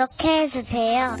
구독해주세요.